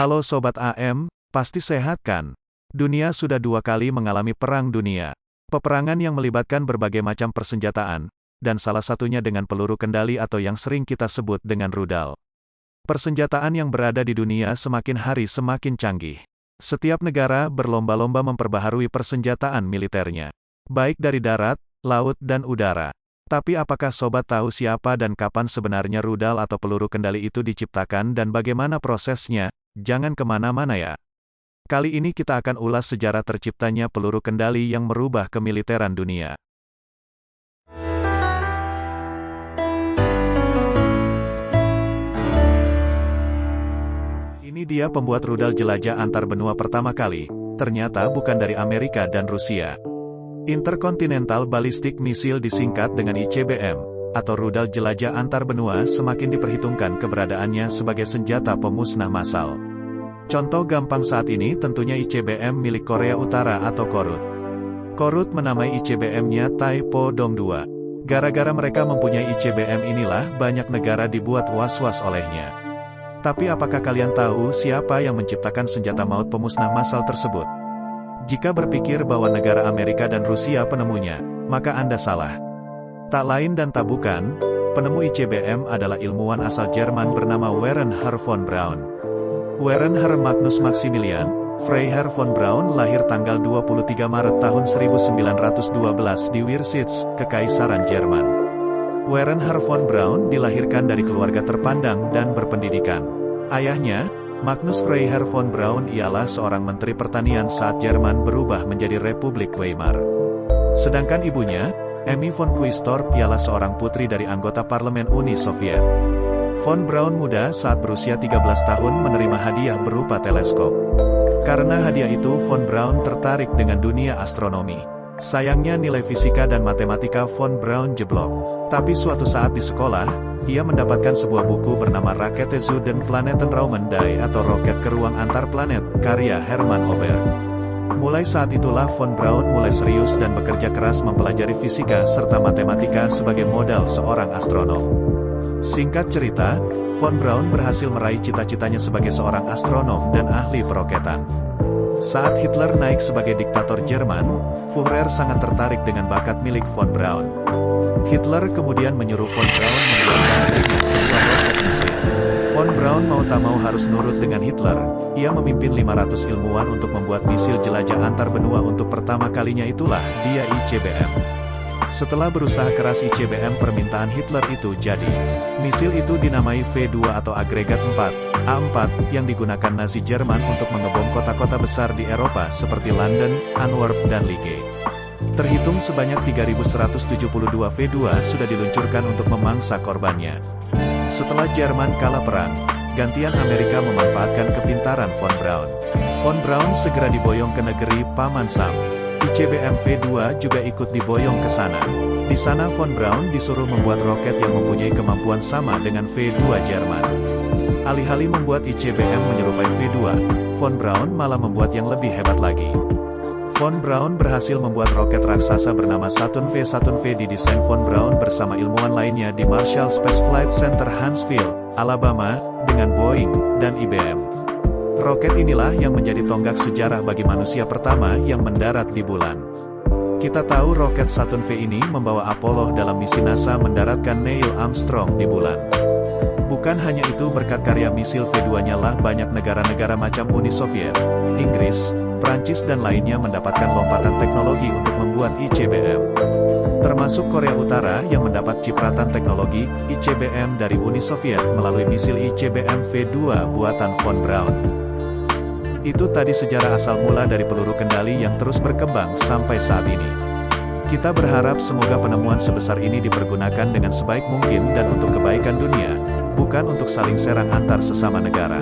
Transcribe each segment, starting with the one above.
Halo Sobat AM, pasti sehat kan? Dunia sudah dua kali mengalami perang dunia. Peperangan yang melibatkan berbagai macam persenjataan, dan salah satunya dengan peluru kendali atau yang sering kita sebut dengan rudal. Persenjataan yang berada di dunia semakin hari semakin canggih. Setiap negara berlomba-lomba memperbaharui persenjataan militernya, baik dari darat, laut, dan udara. Tapi apakah sobat tahu siapa dan kapan sebenarnya rudal atau peluru kendali itu diciptakan dan bagaimana prosesnya? Jangan ke mana-mana ya. Kali ini kita akan ulas sejarah terciptanya peluru kendali yang merubah kemiliteran dunia. Ini dia pembuat rudal jelajah antar benua pertama kali, ternyata bukan dari Amerika dan Rusia. Intercontinental Ballistic Missile disingkat dengan ICBM, atau rudal jelajah antar benua semakin diperhitungkan keberadaannya sebagai senjata pemusnah massal. Contoh gampang saat ini tentunya ICBM milik Korea Utara atau Korut. Korut menamai ICBM-nya Taipo Dong 2. Gara-gara mereka mempunyai ICBM inilah banyak negara dibuat was-was olehnya. Tapi apakah kalian tahu siapa yang menciptakan senjata maut pemusnah massal tersebut? Jika berpikir bahwa negara Amerika dan Rusia penemunya, maka Anda salah. Tak lain dan tak bukan, penemu ICBM adalah ilmuwan asal Jerman bernama Warren Herr von Braun. Warren Herr Magnus Maximilian, Freiherr von Braun lahir tanggal 23 Maret tahun 1912 di Wirsitz, Kekaisaran Jerman. Warren Herr von Braun dilahirkan dari keluarga terpandang dan berpendidikan. Ayahnya, Magnus Freiherr von Braun ialah seorang menteri pertanian saat Jerman berubah menjadi Republik Weimar. Sedangkan ibunya, Emmy von Quistorp ialah seorang putri dari anggota parlemen Uni Soviet. Von Braun muda saat berusia 13 tahun menerima hadiah berupa teleskop. Karena hadiah itu Von Braun tertarik dengan dunia astronomi. Sayangnya nilai fisika dan matematika Von Braun jeblok. Tapi suatu saat di sekolah, ia mendapatkan sebuah buku bernama Rakete zu den Planeten Raumendai atau Roket ke Ruang Antar Planet, karya Hermann Ober. Mulai saat itulah von Braun mulai serius dan bekerja keras mempelajari fisika serta matematika sebagai modal seorang astronom. Singkat cerita, von Braun berhasil meraih cita-citanya sebagai seorang astronom dan ahli peroketan. Saat Hitler naik sebagai diktator Jerman, Führer sangat tertarik dengan bakat milik von Braun. Hitler kemudian menyuruh von Braun membuat sebuah roket mesin. Von Braun mau tak mau harus nurut dengan Hitler. Ia memimpin 500 ilmuwan untuk membuat misil jelajah antar benua untuk pertama kalinya itulah dia ICBM. Setelah berusaha keras ICBM permintaan Hitler itu jadi. Misil itu dinamai V2 atau agregat 4, A4, yang digunakan Nazi Jerman untuk mengebom kota-kota besar di Eropa seperti London, Antwerp, dan Liege. Terhitung sebanyak 3.172 V2 sudah diluncurkan untuk memangsa korbannya. Setelah Jerman kalah perang, gantian Amerika memanfaatkan kepintaran von Braun. Von Braun segera diboyong ke negeri Paman Sam. ICBM V2 juga ikut diboyong ke sana. Di sana von Braun disuruh membuat roket yang mempunyai kemampuan sama dengan V2 Jerman. Alih-alih membuat ICBM menyerupai V2, von Braun malah membuat yang lebih hebat lagi. Von Braun berhasil membuat roket raksasa bernama Saturn V. Saturn V didesain Von Braun bersama ilmuwan lainnya di Marshall Space Flight Center Huntsville, Alabama, dengan Boeing dan IBM. Roket inilah yang menjadi tonggak sejarah bagi manusia pertama yang mendarat di bulan. Kita tahu roket Saturn V ini membawa Apollo dalam misi NASA mendaratkan Neil Armstrong di bulan. Bukan hanya itu berkat karya misil V2-nya lah banyak negara-negara macam Uni Soviet, Inggris, Prancis dan lainnya mendapatkan lompatan teknologi untuk membuat ICBM. Termasuk Korea Utara yang mendapat cipratan teknologi ICBM dari Uni Soviet melalui misil ICBM V2 buatan von Braun. Itu tadi sejarah asal mula dari peluru kendali yang terus berkembang sampai saat ini. Kita berharap semoga penemuan sebesar ini dipergunakan dengan sebaik mungkin dan untuk kebaikan dunia, bukan untuk saling serang antar sesama negara.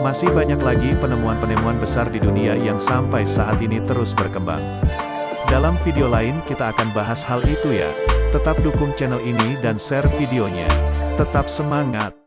Masih banyak lagi penemuan-penemuan besar di dunia yang sampai saat ini terus berkembang. Dalam video lain kita akan bahas hal itu ya. Tetap dukung channel ini dan share videonya. Tetap semangat!